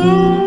Thank.